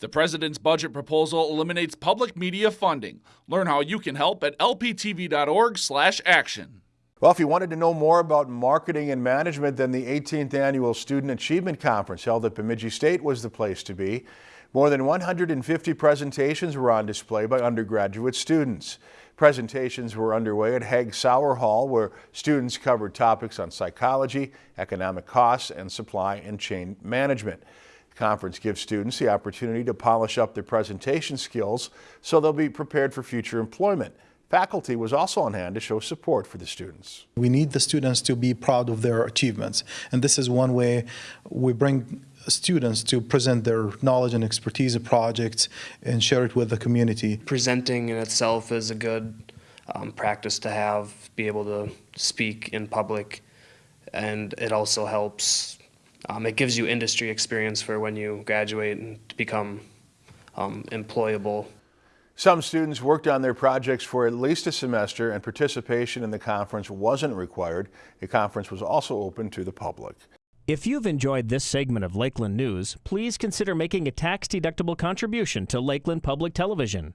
The president's budget proposal eliminates public media funding. Learn how you can help at lptv.org/action. Well, if you wanted to know more about marketing and management, then the 18th Annual Student Achievement Conference held at Bemidji State was the place to be. More than 150 presentations were on display by undergraduate students. Presentations were underway at Hagg-Sauer Hall, where students covered topics on psychology, economic costs, and supply and chain management. The conference gives students the opportunity to polish up their presentation skills so they'll be prepared for future employment. Faculty was also on hand to show support for the students. We need the students to be proud of their achievements, and this is one way we bring students to present their knowledge and expertise of projects and share it with the community. Presenting in itself is a good um, practice to have, be able to speak in public, and it also helps. Um, it gives you industry experience for when you graduate and become um, employable. Some students worked on their projects for at least a semester and participation in the conference wasn't required. The conference was also open to the public. If you've enjoyed this segment of Lakeland News, please consider making a tax-deductible contribution to Lakeland Public Television.